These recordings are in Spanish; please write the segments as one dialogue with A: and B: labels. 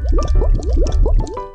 A: ¡Mira,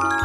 A: Thank you